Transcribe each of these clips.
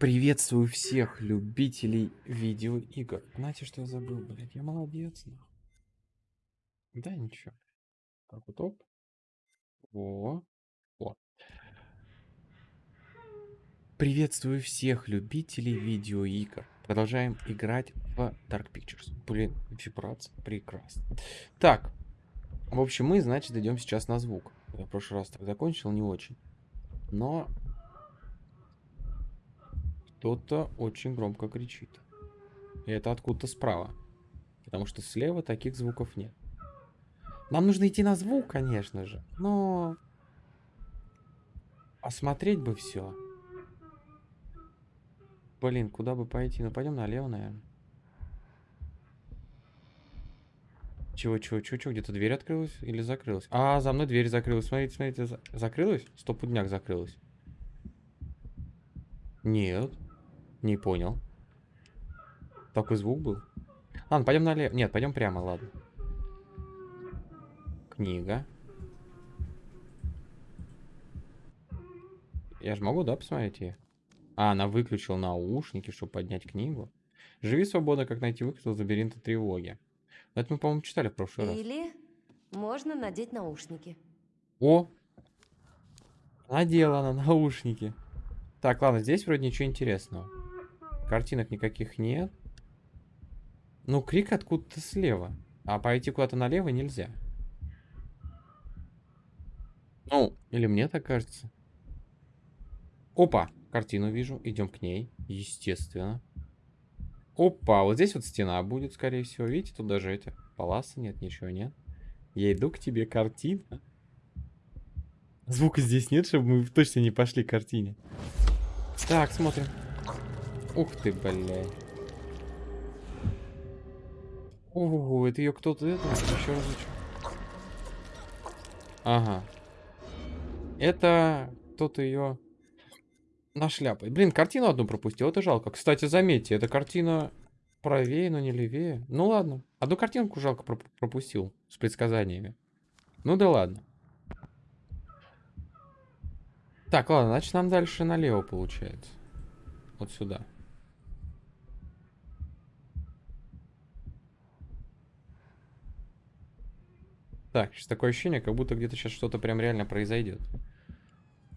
Приветствую всех любителей видеоигр. Знаете, что я забыл, блядь? Я молодец, нахуй. Да, ничего. Так вот, оп. Во. О. Приветствую всех любителей видеоигр. Продолжаем играть в Dark Pictures. Блин, вибрация. Прекрасно. Так. В общем, мы, значит, идем сейчас на звук. Я в прошлый раз так закончил, не очень. Но кто-то очень громко кричит. И это откуда-то справа. Потому что слева таких звуков нет. Нам нужно идти на звук, конечно же. Но... Осмотреть бы все. Блин, куда бы пойти? Ну, пойдем налево, наверное. Чего, чего, чего, чего? Где-то дверь открылась или закрылась? А, за мной дверь закрылась. Смотрите, смотрите. За... Закрылась? Стопудняк закрылась. Нет. Не понял. Такой звук был. Ладно, пойдем налево. Нет, пойдем прямо, ладно. Книга. Я же могу, да, посмотреть ее? А, она выключила наушники, чтобы поднять книгу. Живи свободно, как найти выход из лабиринта тревоги. Это мы, по-моему, читали в прошлый раз. Или можно надеть наушники. О! Надела она наушники. Так, ладно, здесь вроде ничего интересного. Картинок никаких нет. Ну, крик откуда-то слева. А пойти куда-то налево нельзя. Ну, или мне так кажется. Опа, картину вижу. Идем к ней. Естественно. Опа, вот здесь вот стена будет, скорее всего. Видите, тут даже эти полосы нет, ничего нет. Я иду к тебе, картина. Звука здесь нет, чтобы мы точно не пошли к картине. Так, смотрим. Ух ты, блядь. Ого, это ее кто-то это еще раз. Ага. Это кто-то ее нашляпает. Блин, картину одну пропустил, это жалко. Кстати, заметьте, эта картина правее, но не левее. Ну ладно. Одну картинку жалко проп пропустил с предсказаниями. Ну да ладно. Так, ладно, значит нам дальше налево получается. Вот сюда. Так, сейчас такое ощущение, как будто где-то сейчас что-то прям реально произойдет.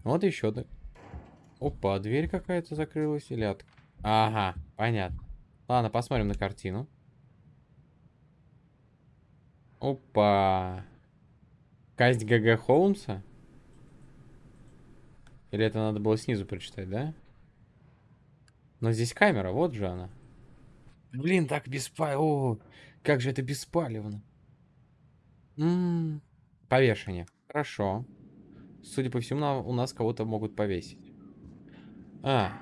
Вот еще да. Опа, дверь какая-то закрылась или от... Ага, понятно. Ладно, посмотрим на картину. Опа. Казнь ГГ Холмса? Или это надо было снизу прочитать, да? Но здесь камера, вот же она. Блин, так беспалевно. Как же это беспалевно. Повешение. Хорошо. Судя по всему, у нас кого-то могут повесить. А.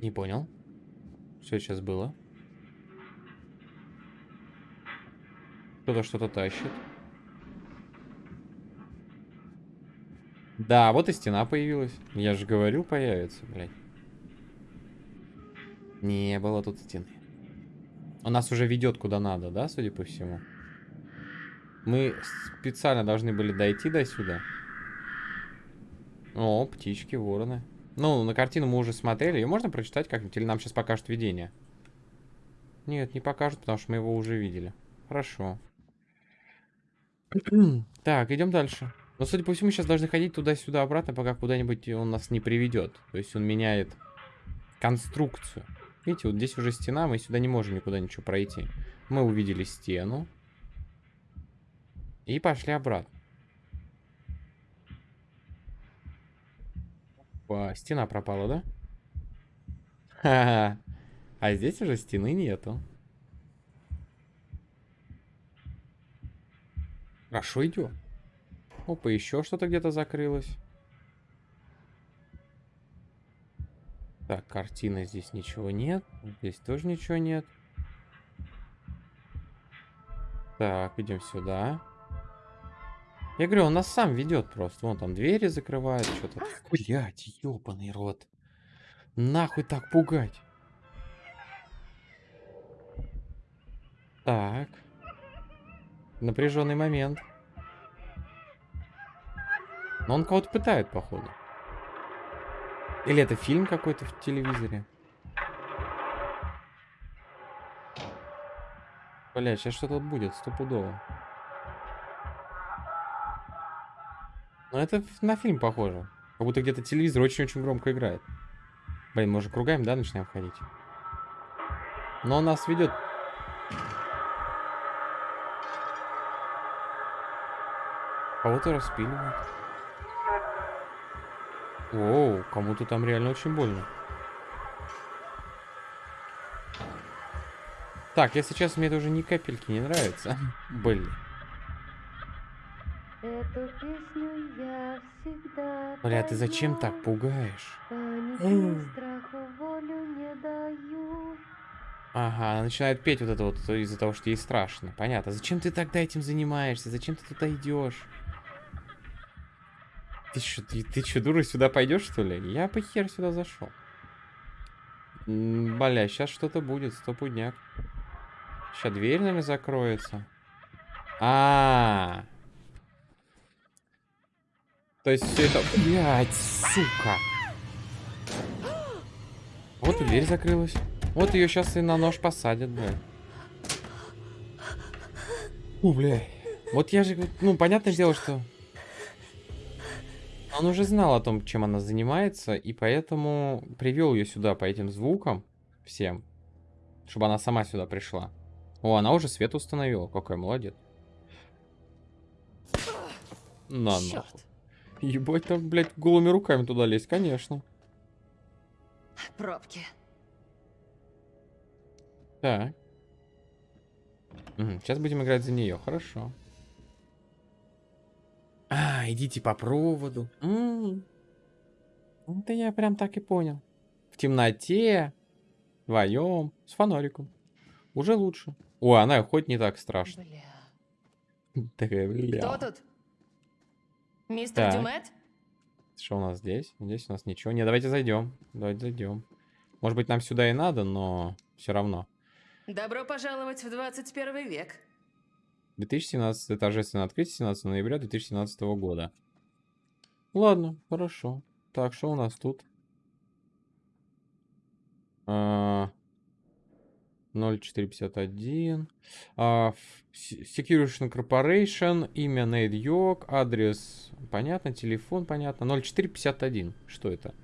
Не понял. Что сейчас было? Кто-то что-то тащит. Да, вот и стена появилась. Я же говорил, появится, блядь. Не было тут стены. У нас уже ведет куда надо, да, судя по всему? Мы специально должны были дойти до сюда. О, птички, вороны. Ну, на картину мы уже смотрели. Ее можно прочитать как-нибудь? Или нам сейчас покажут видение? Нет, не покажут, потому что мы его уже видели. Хорошо. так, идем дальше. Но, судя по всему, сейчас должны ходить туда-сюда обратно, пока куда-нибудь он нас не приведет. То есть он меняет конструкцию. Видите, вот здесь уже стена, мы сюда не можем никуда ничего пройти. Мы увидели стену. И пошли обратно. Опа, стена пропала, да? Ха-ха. А здесь уже стены нету. Хорошо идем. Опа, еще что-то где-то закрылось. Так, картина здесь ничего нет. Здесь тоже ничего нет. Так, идем сюда. Я говорю, он нас сам ведет просто. Вон там двери закрывает, что-то. Блять, ебаный рот. Нахуй так пугать. Так. Напряженный момент. Но он кого-то пытает, походу. Или это фильм какой-то в телевизоре? Бля, сейчас что-то будет, стопудово. Ну, это на фильм похоже. Как будто где-то телевизор очень-очень громко играет. Блин, мы уже кругаем, да, начинаем ходить? Но он нас ведет... Кого-то распиливает. Оу, кому-то там реально очень больно. Так, если честно, мне это уже ни капельки не нравится. Блин. Эту песню Бля, ты зачем так пугаешь? Даю. Ага, она начинает петь вот это вот из-за того, что ей страшно. Понятно. Зачем ты тогда этим занимаешься? Зачем ты туда идешь? Ты что, ты, ты чё, дура, сюда пойдешь, что ли? Я бы хер сюда зашел. Бля, сейчас что-то будет, стопудняк. Сейчас дверь, наверное, закроется. А, -а, а То есть все это... Блядь, сука. Вот и дверь закрылась. Вот ее сейчас и на нож посадят, блядь. У, блядь. Вот я же, ну, понятное дело, что... Он уже знал о том, чем она занимается, и поэтому привел ее сюда по этим звукам всем, чтобы она сама сюда пришла. О, она уже свет установила. Какая молодец. На нахуй. Ебать, там, блядь, голыми руками туда лезть, конечно. Пробки. Так. сейчас будем играть за нее, хорошо. А, идите по проводу. М. Это я прям так и понял. В темноте, вдвоем, с фонариком. Уже лучше. О, она хоть не так страшно. Бля. Кто бля. тут? Мистер Так. Дюмет? Что у нас здесь? Здесь у нас ничего. Не, давайте зайдем. Давайте зайдем. Может быть, нам сюда и надо, но все равно. Добро пожаловать в 21 век. 2017 торжественное открытие 17 ноября 2017 года. Ладно, хорошо. Так, что у нас тут? А, 0451. А, ф- С- Security Corporation. Имя Нейт Йорк. Адрес понятно. Телефон понятно. 0451. Что это?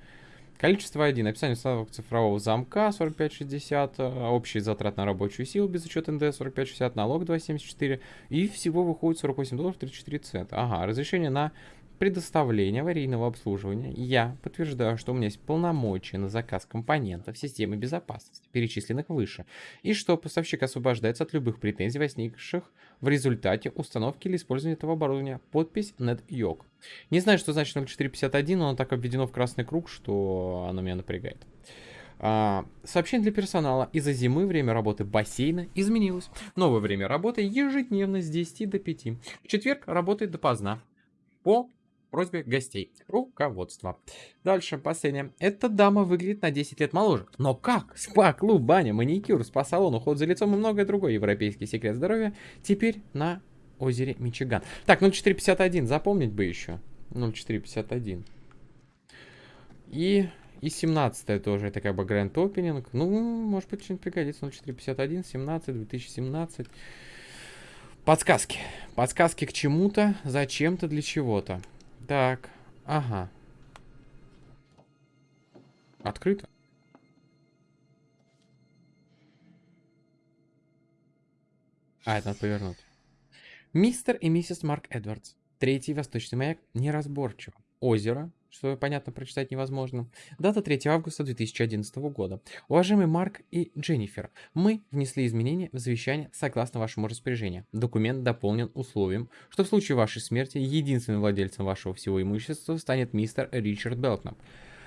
Количество 1. Описание установок цифрового замка 4560. а, Общий затрат на рабочую силу без учета НД 4560. Налог 274. И всего выходит 48 долларов 34 цента. Ага, разрешение на предоставление аварийного обслуживания. Я подтверждаю, что у меня есть полномочия на заказ компонентов системы безопасности, перечисленных выше, и что поставщик освобождается от любых претензий, возникших в результате установки или использования этого оборудования. Подпись NetYog. Не знаю, что значит 0451, но оно так обведено в красный круг, что оно меня напрягает. А, сообщение для персонала. Из-за зимы время работы бассейна изменилось. Новое время работы ежедневно с 10 до 5. В четверг работает допоздна. По просьбе гостей. Руководство. Дальше, последнее. Эта дама выглядит на 10 лет моложе. Но как? Спа, клуб, баня, маникюр, спа-салон, уход за лицом и многое другое. Европейский секрет здоровья. Теперь на озере Мичиган. Так, 0451, запомнить бы еще. 0451. И, и 17 тоже, это как бы гранд опенинг. Ну, может быть, что-нибудь пригодится. 0451, 17, 2017. Подсказки. Подсказки к чему-то, зачем-то, для чего-то. Так, ага. Открыто. А, это надо повернуть. Мистер и миссис Марк Эдвардс. Третий восточный маяк неразборчиво. Озеро, что понятно прочитать невозможно. Дата 3 августа 2011 года. Уважаемый Марк и Дженнифер, мы внесли изменения в завещание согласно вашему распоряжению. Документ дополнен условием, что в случае вашей смерти единственным владельцем вашего всего имущества станет мистер Ричард Белкнап.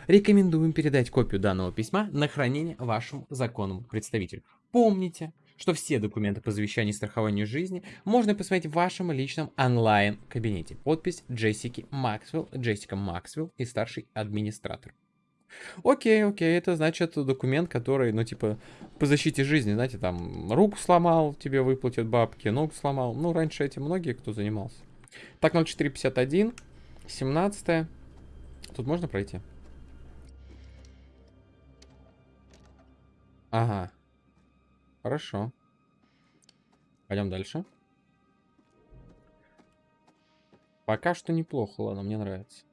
Рекомендуем передать копию данного письма на хранение вашему законному представителю. Помните, что все документы по завещанию и страхованию жизни можно посмотреть в вашем личном онлайн-кабинете. Подпись Джессики Максвелл, Джессика Максвелл и старший администратор. Окей, окей, это значит документ, который, ну, типа, по защите жизни, знаете, там, руку сломал, тебе выплатят бабки, ногу сломал. Ну, раньше этим многие кто занимался. Так, 0451, 17 Тут можно пройти? Ага. Хорошо. Пойдем дальше. Пока что неплохо, ладно, мне нравится.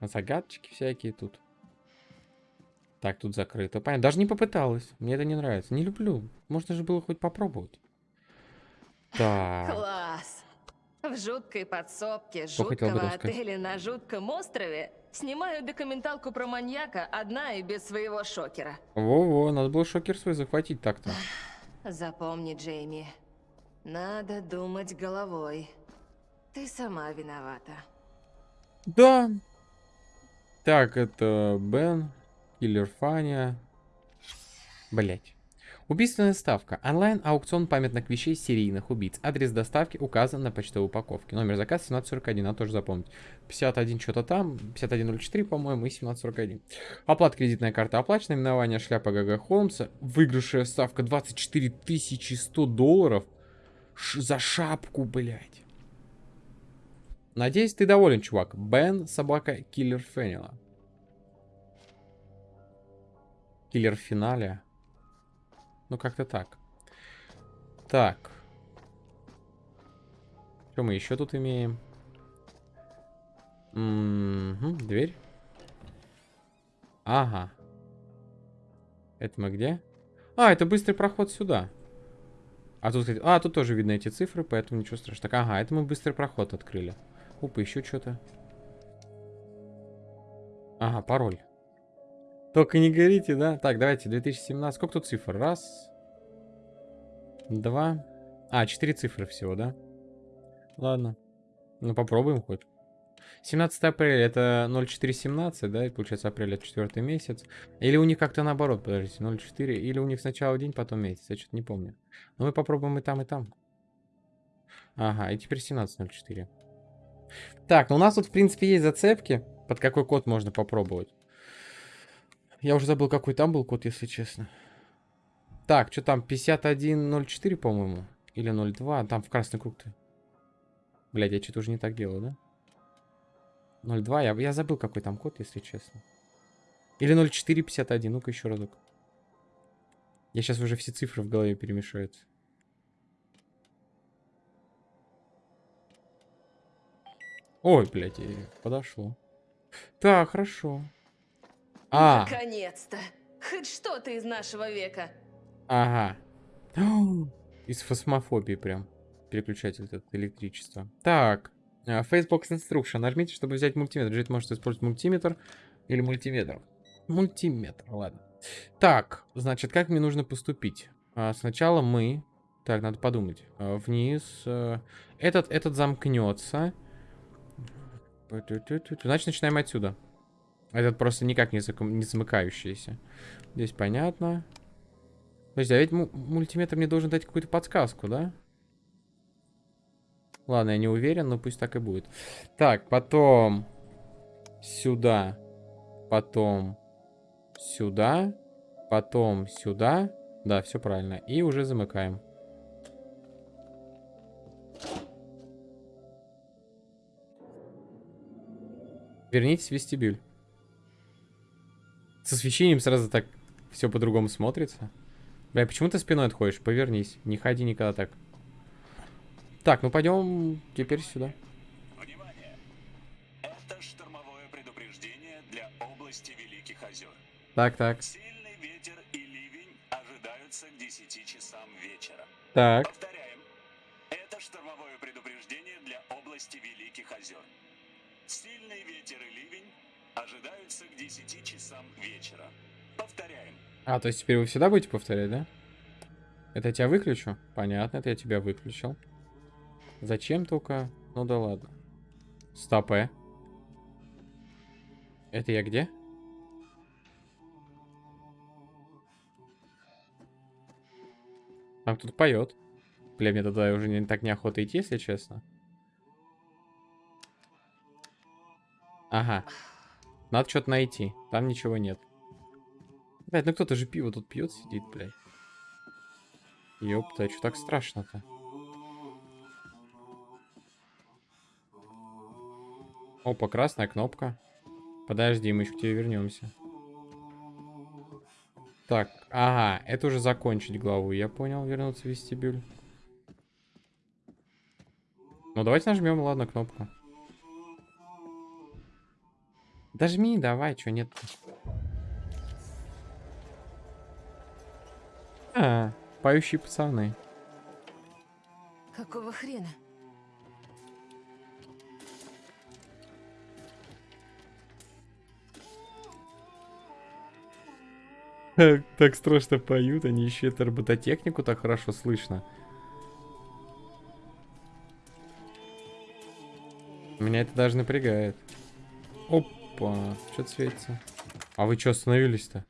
Загадочки всякие тут. Так, тут закрыто. Понятно, даже не попыталась. Мне это не нравится. Не люблю. Можно же было хоть попробовать. Так. Класс! В жуткой подсобке жуткого отеля на жутком острове снимаю документалку про маньяка одна и без своего шокера. Во-во, надо было шокер свой захватить так-то. Запомни, Джейми, надо думать головой. Ты сама виновата. Да. Так, это Бен, Киллер Фаня. Блять. Убийственная ставка. Онлайн-аукцион памятных вещей серийных убийц. Адрес доставки указан на почтовой упаковке. Номер заказа 1741, надо тоже запомнить. 51 что-то там, 5104, по-моему, и 1741. Оплата кредитная карта оплачена, именование шляпа ГГ Холмса. Выигрышная ставка 24 100 долларов. Ш- за шапку, блядь. Надеюсь, ты доволен, чувак. Бен, собака, киллер Феннела. Киллер финале. Ну, как-то так. Так. Что мы еще тут имеем? Мгм, дверь. Ага. Это мы где? А, это быстрый проход сюда. А тут, а, тут тоже видно эти цифры, поэтому ничего страшного. Так, ага, это мы быстрый проход открыли. Опа, еще что-то. Ага, пароль. Только не горите, да? Так, давайте, 2017. Сколько тут цифр? Раз. Два. А, четыре цифры всего, да? Ладно. Ну, попробуем хоть. 17 апреля это 0417, да? И получается апрель это четвертый месяц. Или у них как-то наоборот, подождите, 04. Или у них сначала день, потом месяц. Я что-то не помню. Но мы попробуем и там, и там. Ага, и теперь 17.04. Так, ну у нас тут, в принципе, есть зацепки, под какой код можно попробовать. Я уже забыл, какой там был код, если честно. Так, что там, 5104, по-моему? Или 02? Там в красный круг-то. Блядь, я что-то уже не так делаю, да? 02, я, я забыл, какой там код, если честно. Или 0451, ну-ка еще разок. Я сейчас уже все цифры в голове перемешаются. Ой, блядь, подошло. Так, хорошо. А, Наконец-то! Хоть что-то из нашего века. ага. Из фосмофобии прям. Переключатель этот электричества. Так. а, Facebox Instruction. Нажмите, чтобы взять мультиметр. Джет может использовать мультиметр или мультиметр. Мультиметр, ладно. Так, значит, как мне нужно поступить? А, Сначала мы... Так, надо подумать. А, Вниз. Этот, этот замкнется. Значит, начинаем отсюда. Этот просто никак не, заком- не замыкающийся. Здесь понятно. Подожди, а ведь му- мультиметр мне должен дать какую-то подсказку, да? Ладно, я не уверен, но пусть так и будет. Так, потом сюда, потом сюда, потом сюда. Да, все правильно. И уже замыкаем. Вернитесь в вестибюль. С освещением сразу так все по-другому смотрится. Бля, почему ты спиной отходишь? Повернись. Не ходи никогда так. Так, ну пойдем теперь сюда. Внимание! Это штормовое предупреждение для области Великих озер. Так, так. Сильный ветер и ливень ожидаются к 10 часам вечера. Так. А, то есть теперь вы всегда будете повторять, да? Это я тебя выключу? Понятно, это я тебя выключил. Зачем только? Ну да ладно. Стоп, э. Это я где? Там кто-то поет. Бля, мне туда уже не, так неохота идти, если честно. Ага. Надо что-то найти. Там ничего нет. Блядь, ну кто-то же пиво тут пьет, сидит, блядь. Ёпта, что так страшно-то? Опа, красная кнопка. Подожди, мы еще к тебе вернемся. Так, ага, это уже закончить главу, я понял, вернуться в вестибюль. Ну, давайте нажмем, ладно, кнопку. Дожми, давай, что нет -то? А, поющие пацаны. Какого хрена? Так, страшно поют, они еще эту робототехнику так хорошо слышно. Меня это даже напрягает. Опа, что-то светится. А вы что остановились-то?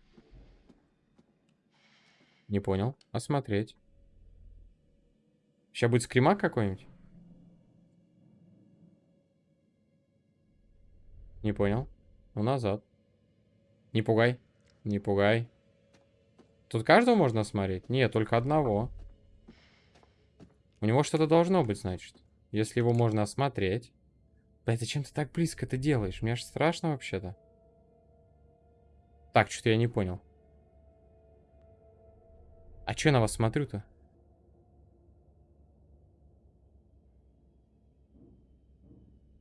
Не понял. Осмотреть. Сейчас будет скримак какой-нибудь? Не понял. Ну, назад. Не пугай. Не пугай. Тут каждого можно осмотреть? Нет, только одного. У него что-то должно быть, значит. Если его можно осмотреть. Блядь, зачем ты так близко это делаешь? Мне аж страшно вообще-то. Так, что-то я не понял. А что я на вас смотрю-то?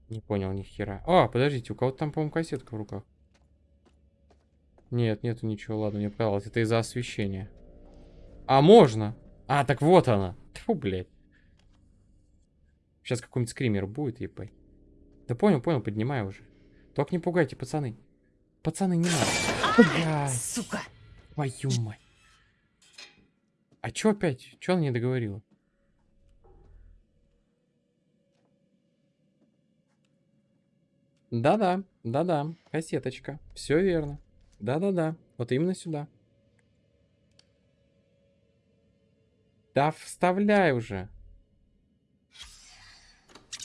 Не понял ни хера. А, подождите, у кого-то там, по-моему, кассетка в руках. Нет, нету ничего, ладно, мне показалось. Это из-за освещения. А, можно! А, так вот она. Фу, блядь. Сейчас какой-нибудь скример будет, ебать. Да понял, понял, поднимаю уже. Только не пугайте, пацаны. Пацаны, не надо. Сука! твою мать. А чё опять? Чё она не договорила? Да-да, да-да, кассеточка. Все верно. Да-да-да, вот именно сюда. Да вставляй уже.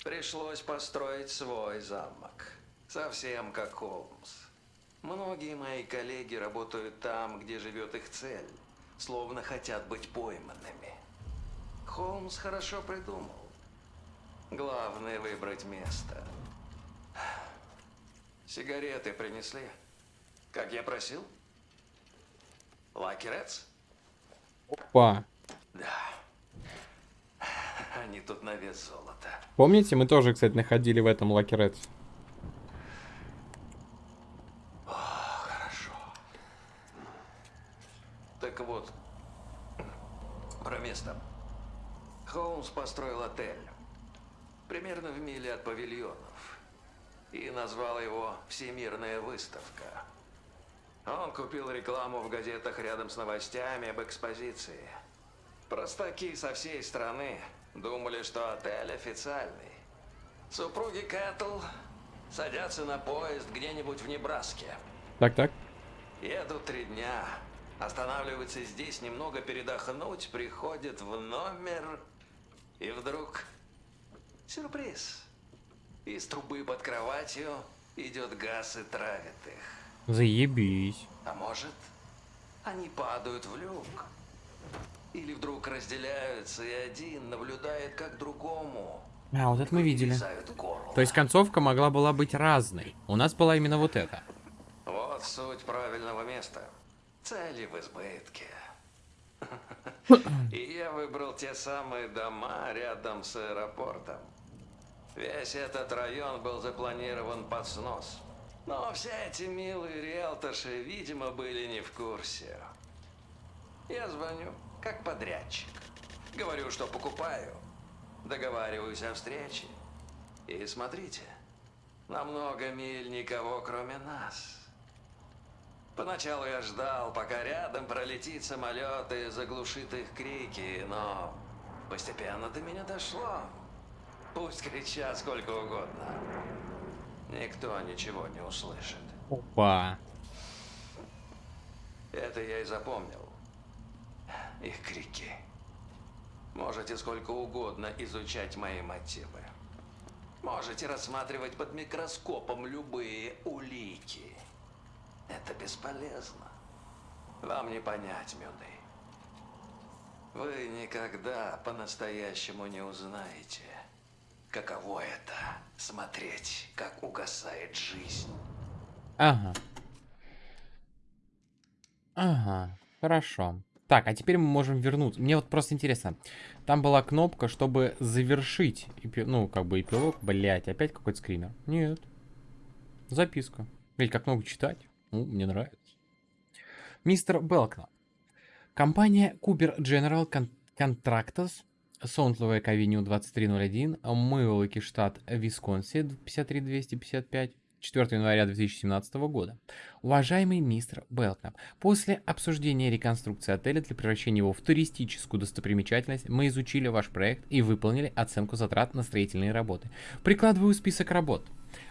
Пришлось построить свой замок. Совсем как Холмс. Многие мои коллеги работают там, где живет их цель. Словно хотят быть пойманными. Холмс хорошо придумал. Главное выбрать место. Сигареты принесли? Как я просил? Лаки Редс? Опа. Да. Они тут на вес золота. Помните, мы тоже, кстати, находили в этом Lucky Red. Хорошо. Так вот, про место. Холмс построил отель. Примерно в миле от павильонов. И назвал его «Всемирная выставка». Он купил рекламу в газетах рядом с новостями об экспозиции. Простаки со всей страны думали, что отель официальный. Супруги Кэтл садятся на поезд где-нибудь в Небраске. Так-так. Едут три дня. Останавливаются здесь немного передохнуть, приходят в номер. И вдруг... Сюрприз. Из трубы под кроватью идет газ и травит их. Заебись. А может, они падают в люк. Или вдруг разделяются, и один наблюдает, как другому. А, вот это мы видели. То есть концовка могла была быть разной. У нас была именно вот эта. Вот суть правильного места. Цели в избытке. И я выбрал те самые дома рядом с аэропортом. Весь этот район был запланирован под снос. Но все эти милые риэлторши, видимо, были не в курсе. Я звоню, как подрядчик. Говорю, что покупаю. Договариваюсь о встрече. И смотрите, на много миль никого, кроме нас. Поначалу я ждал, пока рядом пролетит самолет и заглушит их крики, но постепенно до меня дошло. Пусть кричат сколько угодно. Никто ничего не услышит. Опа. Это я и запомнил. Их крики. Можете сколько угодно изучать мои мотивы. Можете рассматривать под микроскопом любые улики. Это бесполезно. Вам не понять, Мюды. Вы никогда по-настоящему не узнаете, каково это смотреть, как угасает жизнь. Ага. Ага. Хорошо. Так, а теперь мы можем вернуться. Мне вот просто интересно. Там была кнопка, чтобы завершить, эпи... ну, как бы эпилог. Блять, опять какой-то скример. Нет. Записка. Ведь как много читать. Ну, мне нравится. Мистер Белкна. Компания Cooper General Con Contractors, Сонтловая Авеню 2301, Мэллоки, штат Висконсин, 53255, 4 января 2017 года. Уважаемый мистер Белкнап, после обсуждения реконструкции отеля для превращения его в туристическую достопримечательность, мы изучили ваш проект и выполнили оценку затрат на строительные работы. Прикладываю список работ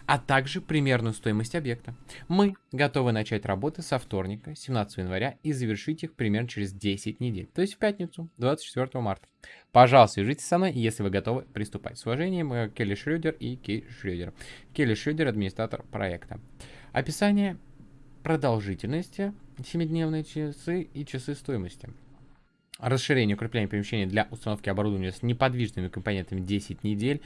а также примерную стоимость объекта. Мы готовы начать работы со вторника, 17 января, и завершить их примерно через 10 недель, то есть в пятницу, 24 марта. Пожалуйста, свяжитесь со мной, если вы готовы приступать. С уважением, э, Келли Шрёдер и Кей Шрёдер. Келли Шрёдер, администратор проекта. Описание продолжительности, 7-дневные часы и часы стоимости. Расширение укрепления помещения для установки оборудования с неподвижными компонентами 10 недель.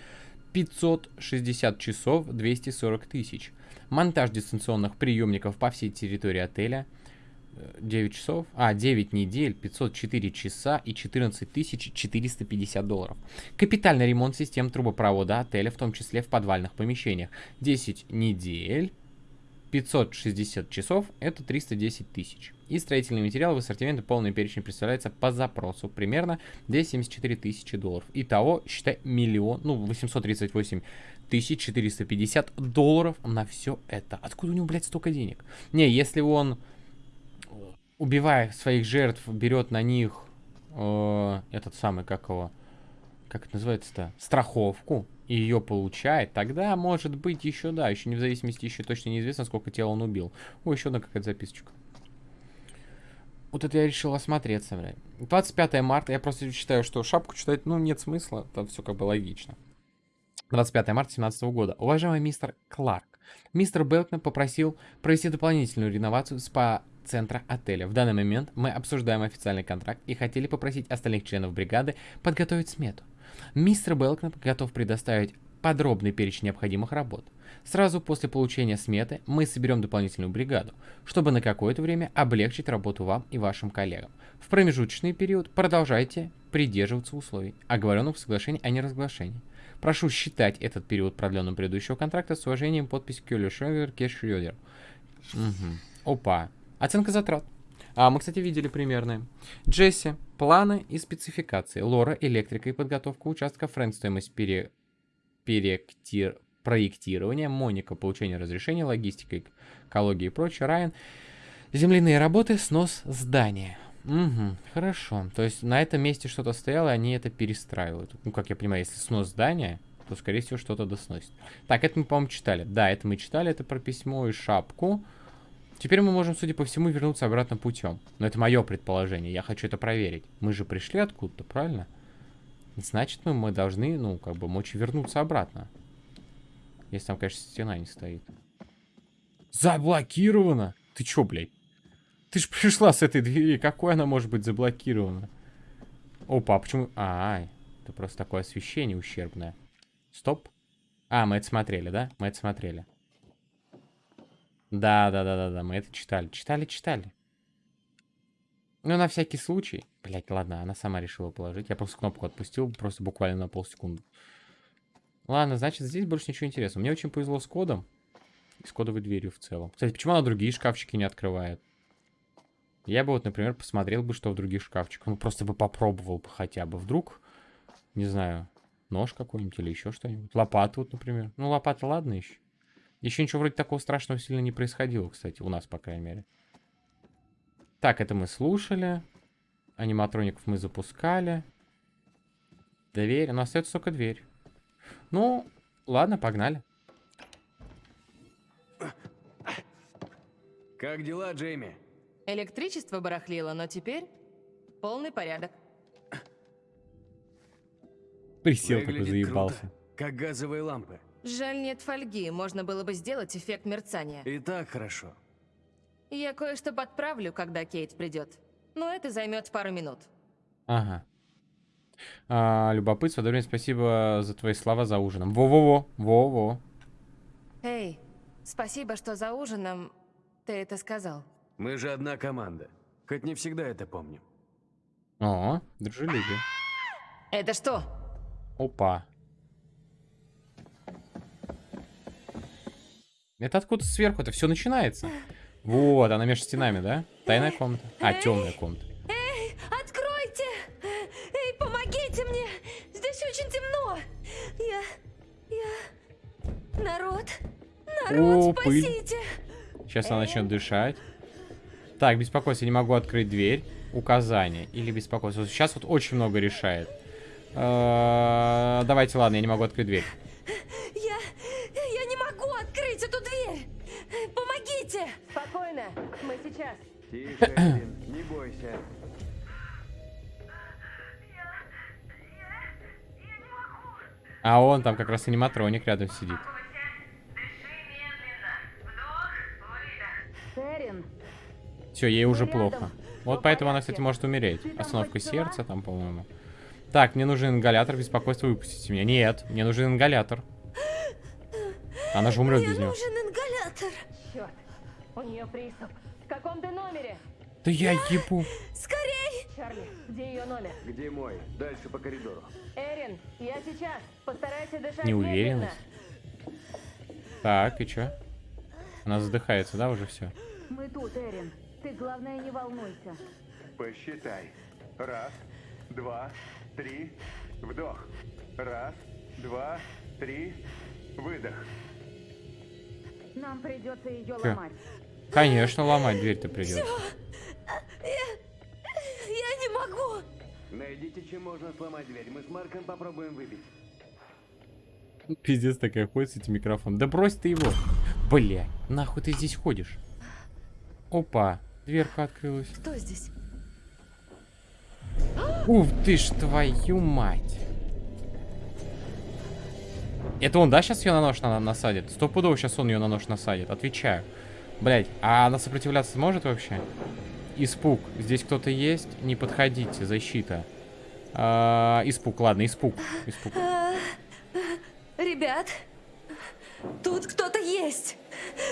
560 часов 240 тысяч. Монтаж дистанционных приемников по всей территории отеля 9 часов, а 9 недель, 504 часа и 14 450 долларов. Капитальный ремонт систем трубопровода отеля, в том числе в подвальных помещениях. 10 недель, 560 часов – это 310 тысяч. И строительный материал в ассортименте полный перечень представляется по запросу. Примерно 274 тысячи долларов. Итого, считай, миллион, ну, 838 тысяч 450 долларов на все это. Откуда у него, блядь, столько денег? Не, если он, убивая своих жертв, берет на них э, этот самый, как его, как это называется-то, страховку, и ее получает, тогда может быть еще, да, еще не в зависимости, еще точно неизвестно, сколько тел он убил. О, еще одна какая-то записочка. Вот это я решил осмотреться, блядь. 25 марта, я просто считаю, что шапку читать, ну, нет смысла, там все как бы логично. 25 марта 2017 года. Уважаемый мистер Кларк, мистер Белкнер попросил провести дополнительную реновацию спа-центра отеля. В данный момент мы обсуждаем официальный контракт и хотели попросить остальных членов бригады подготовить смету. Мистер Белкнап готов предоставить подробный перечень необходимых работ. Сразу после получения сметы мы соберем дополнительную бригаду, чтобы на какое-то время облегчить работу вам и вашим коллегам. В промежуточный период продолжайте придерживаться условий, оговоренных в соглашении о неразглашении. Прошу считать этот период продленным предыдущего контракта с уважением подпись Кюлю Шрёдер Кеш Шрёдер. Угу. Опа. Оценка затрат. А, мы, кстати, видели примерные. Джесси. Планы и спецификации. Лора. Электрика и подготовка участка. Фрэнд. Стоимость пере... перектир... проектирования. Моника. Получение разрешения. Логистика, экология и прочее. Райан. Земляные работы. Снос здания. Угу, хорошо. То есть на этом месте что-то стояло, и они это перестраивают. Ну, как я понимаю, если снос здания, то, скорее всего, что-то досносит. Так, это мы, по-моему, читали. Да, это мы читали. Это про письмо и шапку. Теперь мы можем, судя по всему, вернуться обратно путем. Но это мое предположение, я хочу это проверить. Мы же пришли откуда-то, правильно? Значит, мы, мы должны, ну, как бы, мочь вернуться обратно. Если там, конечно, стена не стоит. Заблокировано! Ты чё, блядь? Ты ж пришла с этой двери, какой она может быть заблокирована? Опа, а почему... А, -а это просто такое освещение ущербное. Стоп. А, мы это смотрели, да? Мы это смотрели. Да, да, да, да, да, мы это читали. Читали, читали. Ну, на всякий случай. Блять, ладно, она сама решила положить. Я просто кнопку отпустил, просто буквально на полсекунды. Ладно, значит, здесь больше ничего интересного. Мне очень повезло с кодом. И с кодовой дверью в целом. Кстати, почему она другие шкафчики не открывает? Я бы вот, например, посмотрел бы, что в других шкафчиках. Ну, просто бы попробовал бы хотя бы. Вдруг, не знаю, нож какой-нибудь или еще что-нибудь. Лопату вот, например. Ну, лопата, ладно еще. Еще ничего вроде такого страшного сильно не происходило, кстати, у нас, по крайней мере. Так, это мы слушали. Аниматроников мы запускали. Дверь. У нас остается только дверь. Ну, ладно, погнали. Как дела, Джейми? Электричество барахлило, но теперь полный порядок. Присел такой, Выглядит заебался. круто, как газовые лампы. Жаль, нет фольги, можно было бы сделать эффект мерцания. И так хорошо. Я кое-что подправлю, когда Кейт придет. Но это займет пару минут. Ага. А, любопытство, Дорин, спасибо за твои слова за ужином. Во-во-во, во-во. Эй, спасибо, что за ужином ты это сказал. Мы же одна команда. Хоть не всегда это помню. О, дружелюбие. Это что? Опа. Это откуда сверху? Это все начинается. Вот, она между стенами, да? Тайная комната. А, темная комната. Эй, откройте! Эй, помогите мне! Здесь очень темно! Я... я... Народ! Народ, О, пыль. спасите! Сейчас она начнет дышать. Так, беспокойство, не могу открыть дверь. Указание. Или беспокойство. Сейчас вот очень много решает. Э, Давайте, ладно, я не могу открыть дверь. Я... я не могу открыть эту дверь! Помогите! Спокойно, мы сейчас. Тише, не бойся. А он там как раз аниматроник рядом сидит. Все, ей уже плохо. Вот поэтому она, кстати, может умереть. Остановка сердца там, по-моему. Так, мне нужен ингалятор, беспокойство, выпустите меня. Нет, мне нужен ингалятор. Она же умрет Мне без него. нужен ингалятор. черт, у нее приступ. В каком ты номере? Да я ебу. Скорей! Чарли, где ее номер? Где мой? Дальше по коридору. Эрин, я сейчас. Постарайся дышать Неуверенность. медленно. Так, и чё? Она задыхается, да, уже все? Мы тут, Эрин. Ты, главное, не волнуйся. Посчитай. Раз, два, три, вдох. Раз, два, три, выдох. Нам придется ее ломать. Конечно, ломать дверь-то придется. Я не могу! Найдите, чем можно сломать дверь. Мы с Марком попробуем выбить. Пиздец такая ходит с этим микрофоном. Да брось ты его. Бля, нахуй ты здесь ходишь? Опа, дверка открылась. Кто здесь? Ух ты ж твою мать. Это он, да, сейчас ее на нож на насадит? Стопудово сейчас он ее на нож насадит, отвечаю. Блять, а она сопротивляться сможет вообще? Испуг. Здесь кто-то есть? Не подходите, защита. А, испуг, ладно, испуг. Испуг. А, Ребят, тут кто-то есть.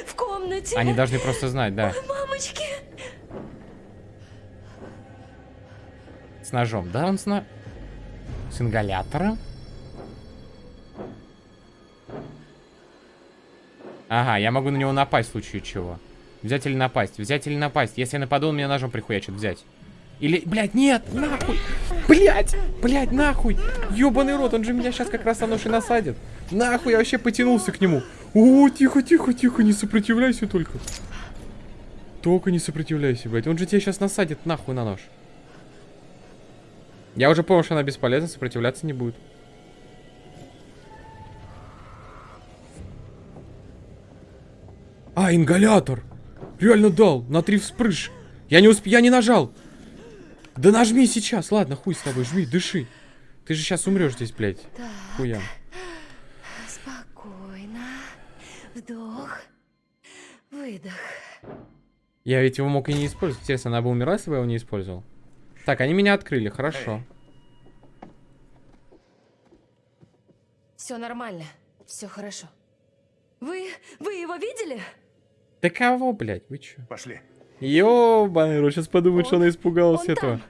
В комнате. Они должны просто знать, да. Мамочки! С ножом. Да, он с на... С ингалятором? Ага, я могу на него напасть в случае чего. Взять или напасть? Взять или напасть? Если я нападу, он меня ножом прихуячит. Взять. Или, блядь, нет, нахуй. Блядь, блядь, нахуй. Ёбаный рот, он же меня сейчас как раз на нож и насадит. Нахуй, я вообще потянулся к нему. О, тихо, тихо, тихо, не сопротивляйся только. Только не сопротивляйся, блядь. Он же тебя сейчас насадит нахуй на нож. Я уже понял, что она бесполезна, сопротивляться не будет. А, ингалятор! Реально дал, на три вспрыж. Я не усп... я не нажал. Да нажми сейчас, ладно, хуй с тобой, жми, дыши. Ты же сейчас умрешь здесь, блядь. Хуя. Спокойно. Вдох. Выдох. Я ведь его мог и не использовать. Интересно, она бы умерла, если бы я его не использовал. Так, они меня открыли, хорошо. Все нормально. Все хорошо. Вы... вы его видели? Да кого, блядь, вы чё? Пошли. Ёбаный рот, сейчас подумают, что Он- она испугалась он этого. там.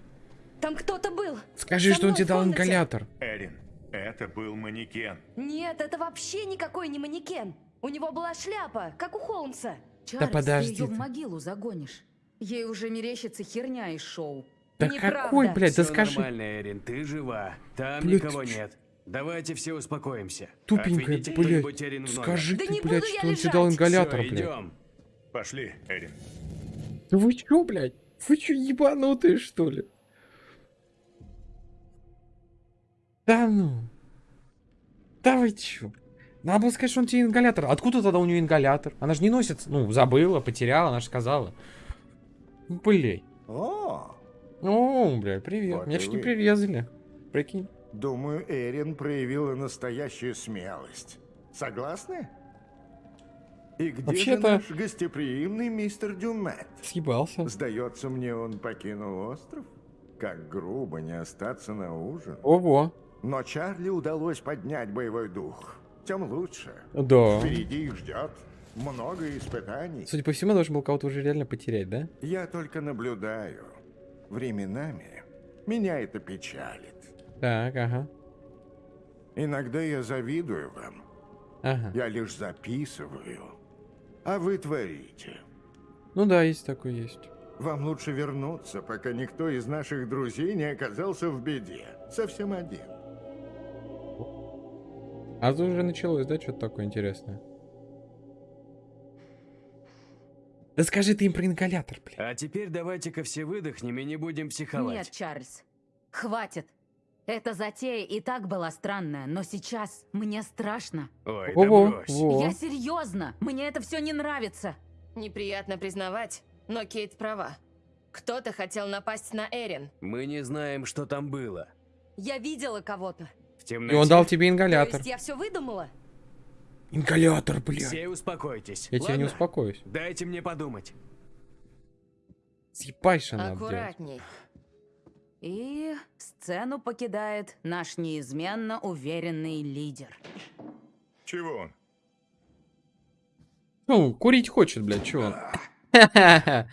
Там кто-то был. Скажи, Со что он тебе дал ингалятор. Эрин, это был манекен. Нет, это вообще никакой не манекен. У него была шляпа, как у Холмса. Чарльз, подожди ты ее в могилу загонишь. Ей уже мерещится херня из шоу. Да Неправда. какой, блядь, да Всё скажи. нормально, Эрин, ты жива. Там Блядь, никого нет. Давайте все успокоимся. Тупенькая, Отведите блядь. Скажи Да ты, не блядь, что он тебе дал ингалятор, Всё, блядь. идем. Пошли, Эрин. Да вы чё, блядь? Вы чё, ебанутые, что ли? Да ну. Да вы чё? Надо было сказать, что он тебе ингалятор. Откуда тогда у нее ингалятор? Она же не носит. Ну, забыла, потеряла, она же сказала. Блядь. О, О, бля, привет. Вот Меня чуть не привезли. Прикинь. Думаю, Эрин проявила настоящую смелость. Согласны? И где же Вообще-то- наш гостеприимный мистер Дюмет? Съебался. Сдается мне, он покинул остров? Как грубо не остаться на ужин. Ого. Но Чарли удалось поднять боевой дух. Тем лучше. Да. Впереди их ждет много испытаний. Судя по всему, должен был кого-то уже реально потерять, да? Я только наблюдаю. временами меня это печалит. Так, ага. Иногда я завидую вам. Ага. Я лишь записываю, а вы творите. Ну да, есть такой есть. Вам лучше вернуться, пока никто из наших друзей не оказался в беде. Совсем один. А тут уже началось, да, что-то такое интересное? Да скажи ты им про ингалятор, блин. А теперь давайте-ка все выдохнем и не будем психовать. Нет, Чарльз. Хватит. Эта затея и так была странная, но сейчас мне страшно. Ой, да брось. Я серьезно. Мне это все не нравится. Неприятно признавать, но Кейт права. Кто-то хотел напасть на Эрин. Мы не знаем, что там было. Я видела кого-то. В И темноте. он дал тебе То ингалятор. есть я все выдумала? Ингалятор, блядь. Все успокойтесь. Я тебя не ладно? успокоюсь. Дайте мне подумать. Съебайше надо делать. И сцену покидает наш неизменно уверенный лидер. Чего он? Ну, курить хочет, блядь, чего он?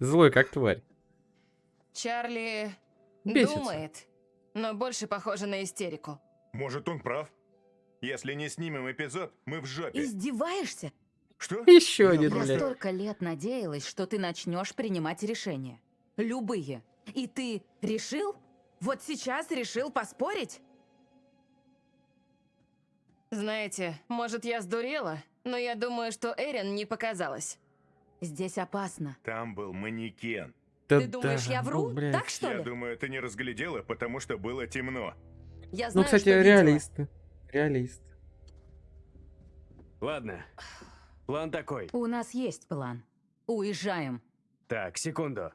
Злой как тварь. Чарли Бесится. думает, но больше похоже на истерику. Может, он прав? Если не снимем эпизод, мы в жопе. Издеваешься? Что? Еще один, Я блядь. столько лет надеялась, что ты начнешь принимать решения. Любые. И ты решил? Вот сейчас решил поспорить? Знаете, может, я сдурела, но я думаю, что Эрин не показалась. Здесь опасно. Там был манекен. Да Ты думаешь, да, я ну, вру? блядь. так что Я ли? думаю, ты не разглядела, потому что было темно. Я Ну, знаю, кстати, что видела. реалисты. Реалист. Ладно. План такой. У нас есть план. Уезжаем. Так, секунду.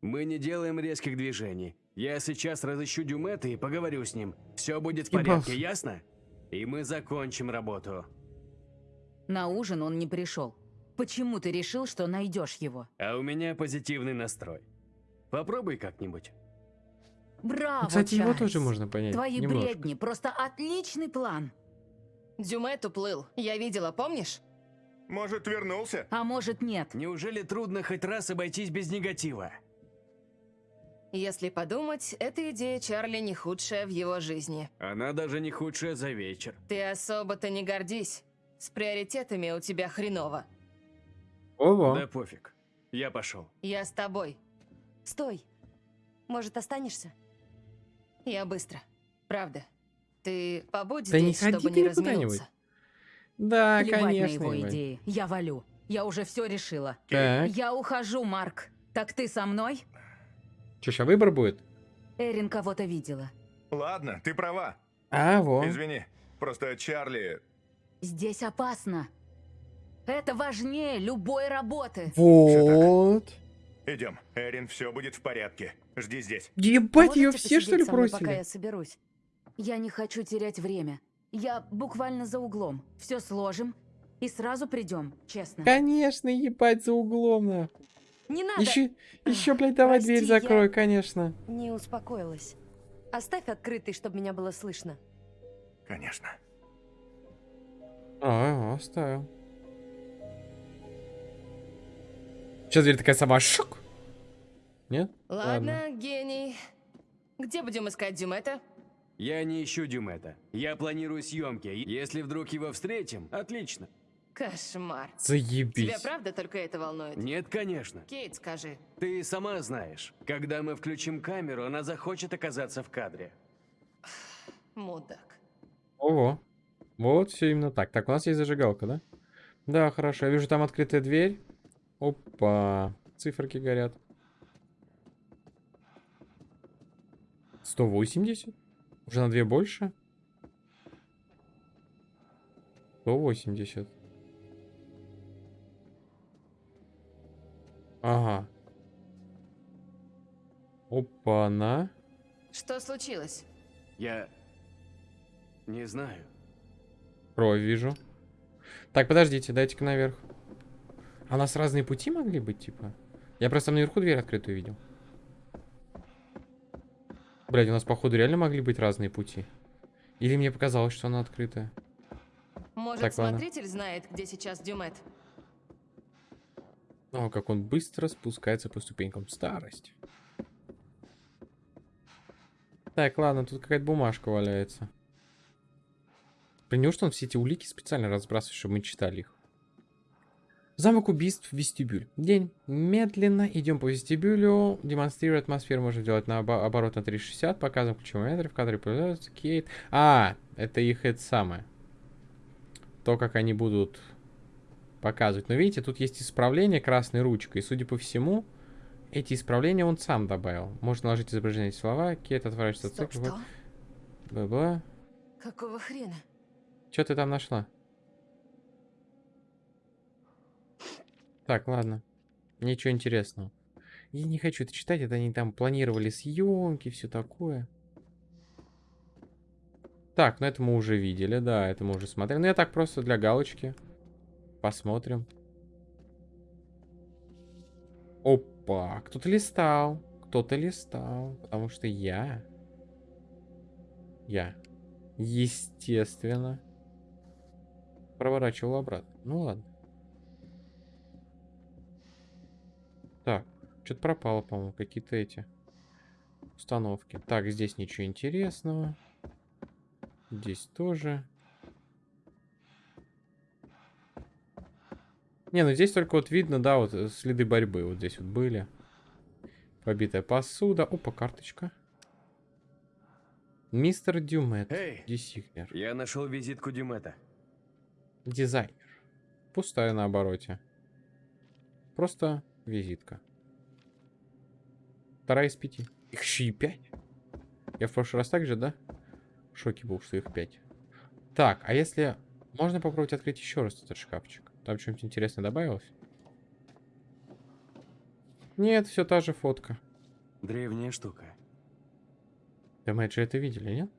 Мы не делаем резких движений. Я сейчас разыщу Дюмета и поговорю с ним. Все будет в порядке, ясно? И мы закончим работу. На ужин он не пришел. Почему ты решил, что найдешь его? А у меня позитивный настрой. Попробуй как-нибудь. Браво, Кстати, его Чарльз. тоже можно понять. Твои немножко. бредни просто отличный план. Дюмет уплыл. Я видела, помнишь? Может, вернулся? А может нет? Неужели трудно хоть раз обойтись без негатива? Если подумать, эта идея Чарли не худшая в его жизни. Она даже не худшая за вечер. Ты особо-то не гордись. С приоритетами у тебя хреново. Ого. Да пофиг. Я пошел. Я с тобой. Стой. Может, останешься? Я быстро. Правда. Ты побудь Да не здесь, чтобы не разминуться. Да, Плевать на конечно. его ебать. идеи. Я валю. Я уже все решила. Так. Я ухожу, Марк. Так ты со мной? Че, сейчас выбор будет? Эрин кого-то видела. Ладно, ты права. А, во. Извини. Просто Чарли... Здесь опасно. Это важнее любой работы. Вот. Идем. Эрин, все будет в порядке. Жди здесь. Ебать, ее все, что ли, бросили? пока я соберусь? Я не хочу терять время. Я буквально за углом. Все сложим и сразу придем, честно. Конечно, ебать, за углом, нахуй. Не надо! Еще, еще, блядь, давай Прости, дверь я- закрой, конечно. Не успокоилась. Оставь открытый, чтобы меня было слышно. Конечно. А, оставил. Сейчас дверь такая сама шок. Нет? Ладно, гений. Где будем искать Дюмета? Я не ищу Дюмета. Я планирую съемки. Если вдруг его встретим, отлично. Кошмар. Заебись. Тебя правда только это волнует? Нет, конечно. Кейт, скажи. Ты сама знаешь, когда мы включим камеру, она захочет оказаться в кадре. Мудак. Ого. Вот все именно так. Так, у нас есть зажигалка, да? Да, хорошо. Я вижу там открытая дверь. Опа. Циферки горят. 180? Уже на две больше? 180. Ага. Опа-на. Что случилось? Я... не знаю. Кровь вижу. Так, подождите, дайте-ка наверх. А у нас разные пути могли быть, типа? Я просто наверху дверь открытую видел. Блядь, у нас, походу, реально могли быть разные пути. Или мне показалось, что она открытая. Может, Так, ладно. смотритель знает, где сейчас Дюмет? О, как он быстро спускается по ступенькам. Старость. Так, ладно, тут какая-то бумажка валяется. Блин, неужто он все эти улики специально разбрасывает, чтобы мы читали их? Замок убийств, вестибюль. День. Медленно идем по вестибюлю. Демонстрируя атмосферу, можно делать на обо оборот на 360. Показываем ключевые метры, в кадре появляются Кейт. А, это их это самое. То, как они будут показывать. Но видите, тут есть исправление красной ручкой. И, судя по всему, эти исправления он сам добавил. Можно наложить изображение слова. Кейт отворачивается от Стоп, цикла. что? Бла-бла. Какого хрена? Что ты там нашла? Так, ладно. Ничего интересного. Я не хочу это читать, это они там планировали съемки, все такое. Так, ну это мы уже видели, да, это мы уже смотрели. Ну я так просто для галочки. Посмотрим. Опа, кто-то листал. Кто-то листал. Потому что я... Я. Естественно. Проворачивал обратно. Ну ладно. Так, что-то пропало, по-моему, какие-то эти установки. Так, здесь ничего интересного. Здесь тоже. Не, ну здесь только вот видно, да, вот э, следы борьбы вот здесь вот были. Побитая посуда. Опа, карточка. Мистер Дюмет. Эй! Десигнер. Я нашел визитку Дюмета. Дизайнер. Пустая на обороте. Просто визитка. Вторая из пяти. Их еще и пять. Я в прошлый раз так же, да? В шоке был, что их пять. Так, а если... Можно попробовать открыть еще раз этот шкафчик? Там что-нибудь интересное добавилось? Нет, все та же фотка. Древняя штука. Да мы же это видели, нет?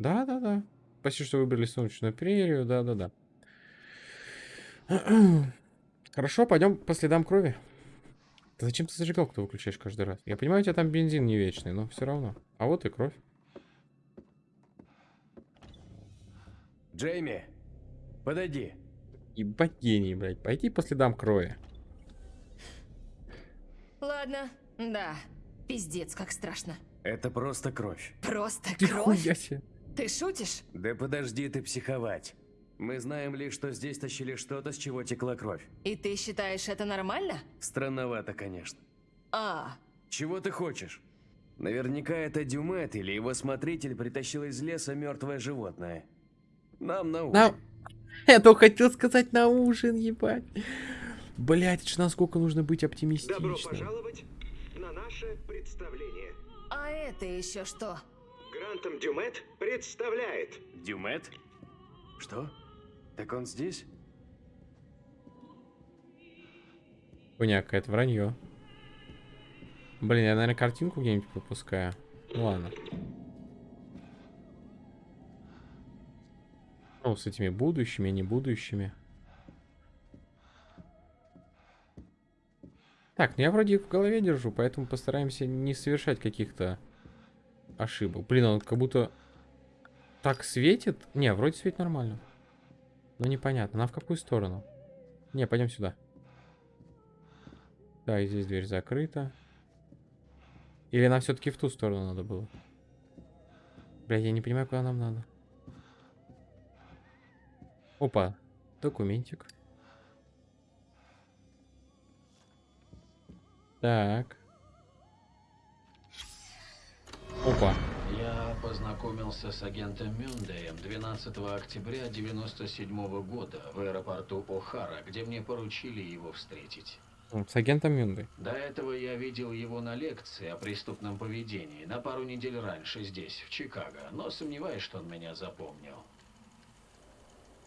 Да-да-да. Спасибо, что выбрали солнечную прерию. Да-да-да. Хорошо, пойдем по следам крови. Да зачем ты зажигалку-то выключаешь каждый раз? Я понимаю, у тебя там бензин не вечный, но все равно. А вот и кровь. Джейми, подойди. Ебать гений, блядь. Пойти по следам крови. Ладно, да. Пиздец, как страшно. Это просто кровь. Просто Ты кровь? хуя себе. Ты шутишь? Да подожди ты психовать. Мы знаем лишь, что здесь тащили что-то, с чего текла кровь. И ты считаешь это нормально? Странновато, конечно. А, Чего ты хочешь? Наверняка это Дюмет или его смотритель притащил из леса мертвое животное. Нам на ужин. На... Я только хотел сказать на ужин, ебать. Блять, это насколько нужно быть оптимистичным. пожаловать на наше представление. а это еще что? Грантом Дюмет представляет. Дюмет? Что? Так он здесь? Хуйня какая-то, вранье. Блин, я, наверное, картинку где-нибудь пропускаю. Ну ладно. Ну, с этими будущими, не будущими. Так, ну я вроде их в голове держу, поэтому постараемся не совершать каких-то ошибок. Блин, он как будто так светит. Не, вроде светит нормально. Но непонятно. Нам в какую сторону? Не, пойдем сюда. Да, и здесь дверь закрыта. Или нам все-таки в ту сторону надо было? Бля, я не понимаю, куда нам надо. Опа, документик. Так. Опа. Я познакомился с агентом Мюндеем 12 октября 97 года в аэропорту О'Хара, где мне поручили его встретить. С агентом Мюндой. До этого я видел его на лекции о преступном поведении на пару недель раньше здесь, в Чикаго, но сомневаюсь, что он меня запомнил.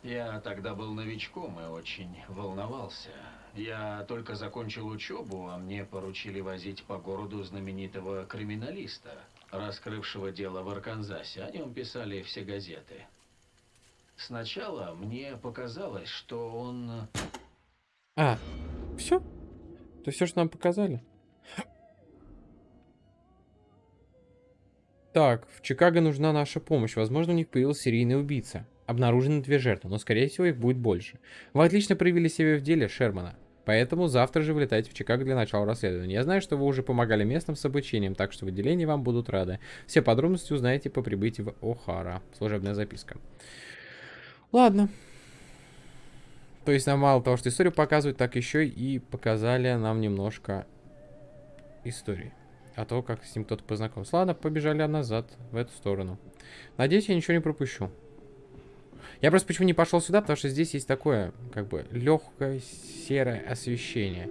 Я тогда был новичком и очень волновался. Я только закончил учебу, а мне поручили возить по городу знаменитого криминалиста, раскрывшего дело в Арканзасе. О нем писали все газеты. Сначала мне показалось, что он... А, все? Это все, что нам показали? Так, в Чикаго нужна наша помощь. Возможно, у них появился серийный убийца. Обнаружены две жертвы, но, скорее всего, их будет больше. Вы отлично проявили себя в деле, Шермана. Поэтому завтра же вылетайте в Чикаго для начала расследования. Я знаю, что вы уже помогали местным с обучением, так что в отделении вам будут рады. Все подробности узнаете по прибытии в О'Хара. Служебная записка. Ладно. То есть нам мало того, что историю показывают, так еще и показали нам немножко истории. А то, как с ним кто-то познакомился. Ладно, побежали назад, в эту сторону. Надеюсь, я ничего не пропущу. Я просто почему не пошел сюда, потому что здесь есть такое, как бы, легкое серое освещение.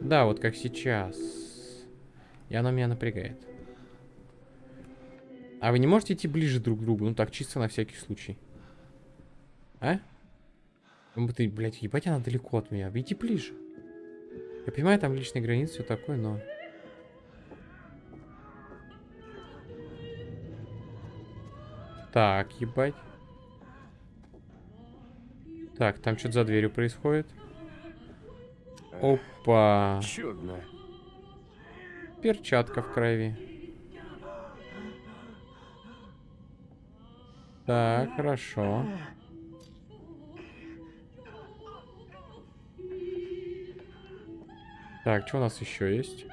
Да, вот как сейчас. И оно меня напрягает. А вы не можете идти ближе друг к другу? Ну так, чисто на всякий случай. А? Ну ты, блядь, ебать, она далеко от меня. Иди ближе. Я понимаю, там личные границы, все такое, но... Так, ебать. Так, там что-то за дверью происходит. Опа. Чудно. Перчатка в крови. Так, хорошо. Так, что у нас еще есть?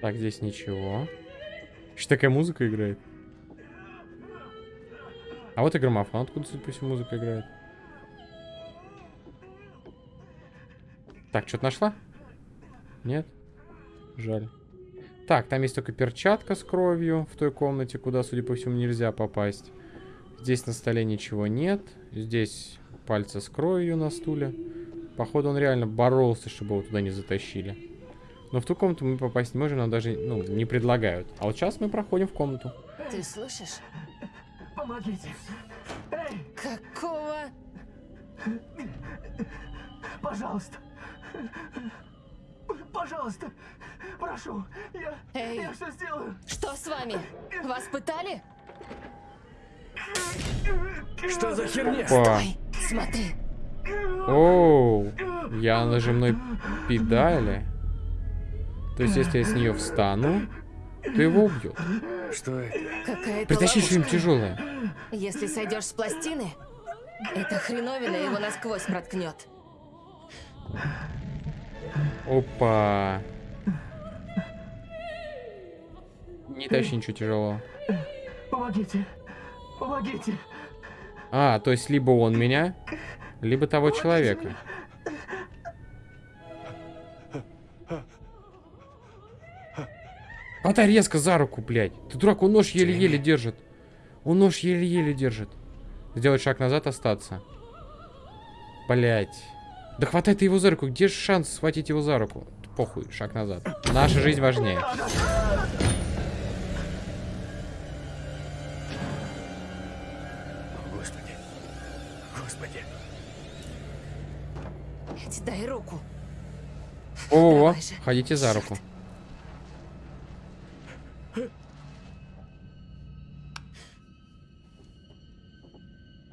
Так, здесь ничего. Еще такая музыка играет. А вот и граммофон, откуда, судя по всему, музыка играет. Так, что-то нашла? Нет? Жаль. Так, там есть только перчатка с кровью в той комнате, куда, судя по всему, нельзя попасть. Здесь на столе ничего нет. Здесь пальцы с кровью на стуле. Походу, он реально боролся, чтобы его туда не затащили. Но в ту комнату мы попасть не можем, нам даже ну, не предлагают. А вот сейчас мы проходим в комнату. Ты слышишь? Помогите. Эй! Какого? Пожалуйста. Пожалуйста. Прошу. Я, Эй. я все сделаю. Что с вами? Вас пытали? Что за херня? Опа. Ой, смотри. Оу, я нажимной педали. То есть, если я с нее встану, то его убьет. Что это? Какая-то Притащи что-нибудь тяжелое. Если сойдешь с пластины, эта хреновина его насквозь проткнет. Опа. Не тащи ничего тяжелого. Помогите. Помогите. А, то есть либо он меня, либо того человека. Хватай резко за руку, блядь. Ты дурак, он нож еле-еле держит. Он нож еле-еле держит. Сделать шаг назад, остаться. Блять. Да хватай ты его за руку. Где же шанс схватить его за руку? Похуй, шаг назад. Наша жизнь важнее. Господи. Господи. Эдди, дай руку. О, же. ходите за руку.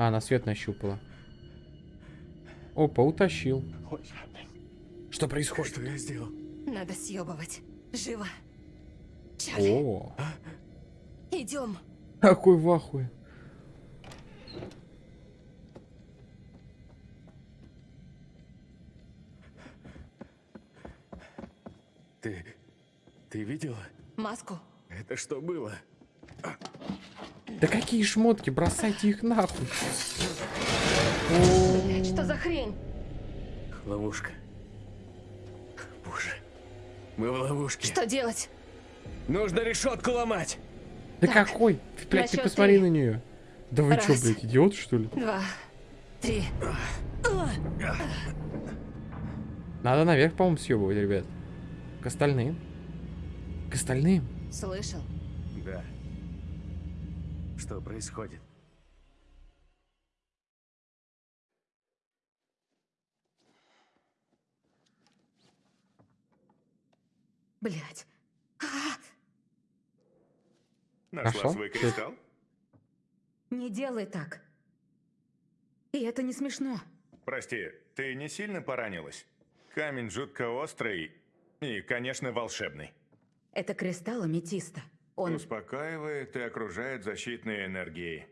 А, она свет нащупала. Опа, утащил. Что происходит? Что я сделал? Надо съебывать. Живо. Чарли, О, идем. какой в ахуе. Ты... Ты видела? Маску. Это что было? Да какие шмотки, бросайте их нахуй. Что за хрень? Ловушка. Боже. Мы в ловушке. Что делать? Нужно решетку ломать. Да какой? Ты, блядь, ты посмотри три. на нее. Да вы Раз. блядь, идиот, что ли? Два. Три. Надо наверх, по-моему, съебывать, ребят. К остальным. К остальным. Слышал? Что происходит? Блядь. Нашла Нашел? свой кристалл? Не делай так. И это не смешно. Прости, ты не сильно поранилась? Камень жутко острый и, конечно, волшебный. Это кристалл аметиста. Он... Успокаивает и окружает защитной энергией.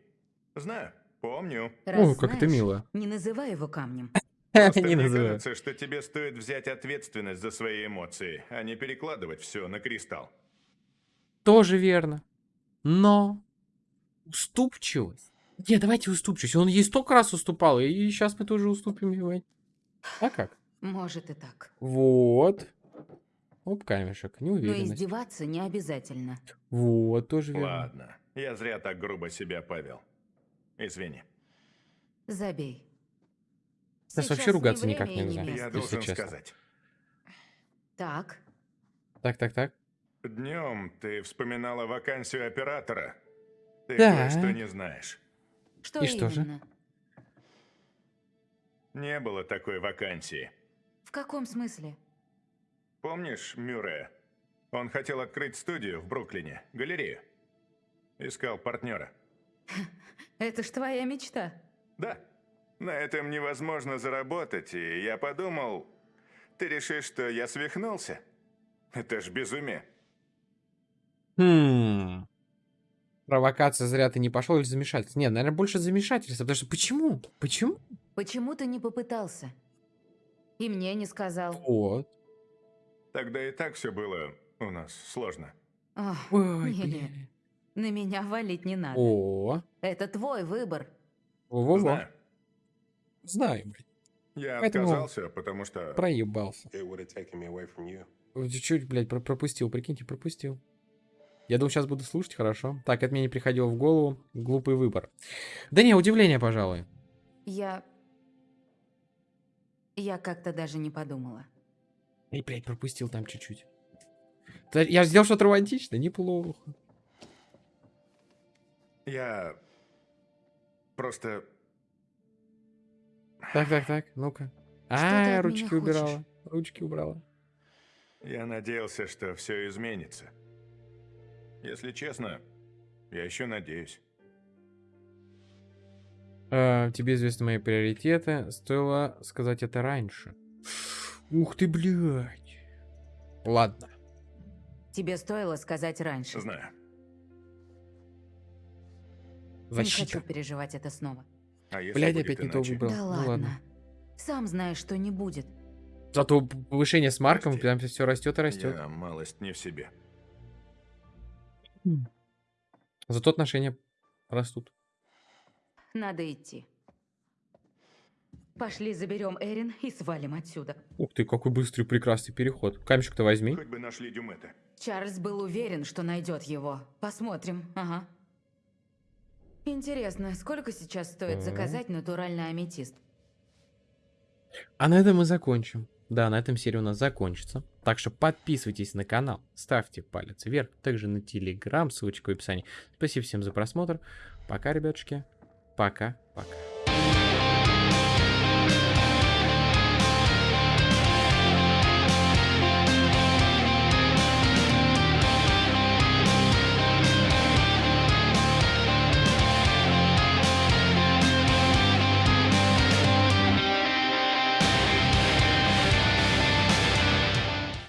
Знаю. Помню. Раз О, как это знаешь, мило. Не называй его камнем. Просто Не мне называю. кажется, что тебе стоит взять ответственность за свои эмоции, а не перекладывать все на кристалл. Тоже верно. Но уступчивость. Не, давайте уступчивость. Он ей столько раз уступал, и сейчас мы тоже уступим. А как? Может и так. Вот. Оп, камешек. Но Неуверенность. издеваться не обязательно. Вот, тоже верно. Ладно, я зря так грубо себя повел. Извини. Забей. Сейчас вообще не ругаться время никак не нельзя. место. Я если должен честно. сказать. Так, Так, так, так. Днем ты вспоминала вакансию оператора. Ты Да. кое-что не знаешь. что И что же? именно? Не было такой вакансии. В каком смысле? Помнишь Мюррея? Он хотел открыть студию в Бруклине, галерею. Искал партнера. Это ж твоя мечта. Да. На этом невозможно заработать, и я подумал, ты решишь, что я свихнулся? Это ж безумие. Хм. Провокация зря ты не пошел или замешательство? Нет, наверное, больше замешательство. Потому что почему? Почему? Почему ты не попытался? И мне не сказал. Вот. Тогда и так все было у нас сложно. Ах, Ой, блин. на меня валить не надо. О, Это твой выбор. во-во-во. Знаю. Знаю, блин. Я Поэтому- отказался, потому что... Проебался. Чуть-чуть, блядь, про- пропустил, прикиньте, пропустил. Я думал, сейчас буду слушать, хорошо. Так, это мне не приходило в голову. Глупый выбор. Да не, удивление, пожалуй. Я... Я как-то даже не подумала. Эй, блядь, пропустил там чуть-чуть. Я сделал что-то романтичное, неплохо. Я... Просто... Так, так, так, ну-ка. А, ручки меня хочешь? убирала. Ручки убрала. Я надеялся, что все изменится. Если честно, я еще надеюсь. А, тебе известны мои приоритеты. Стоило сказать это раньше. Ух ты, блядь. Ладно. Тебе стоило сказать раньше. Знаю. Не Защита. хочу переживать это снова. А если Блядь, опять не то выбрал. Да Ну ладно. ладно. Сам знаешь, что не будет. Зато повышение с марком, Прости. прям все растет и растет. Я малость не в себе. Зато отношения растут. Надо идти. Пошли заберем Эрин и свалим отсюда. Ух ты, какой быстрый прекрасный переход. Камешек-то возьми. Хоть бы нашли Дюмета. Чарльз был уверен, что найдет его. Посмотрим. Ага. Интересно, сколько сейчас стоит Так. заказать натуральный аметист? А на этом мы закончим. Да, на этом серия у нас закончится. Так что подписывайтесь на канал, ставьте палец вверх, также на телеграм, ссылочка в описании. Спасибо всем за просмотр. Пока, ребятушки. Пока-пока.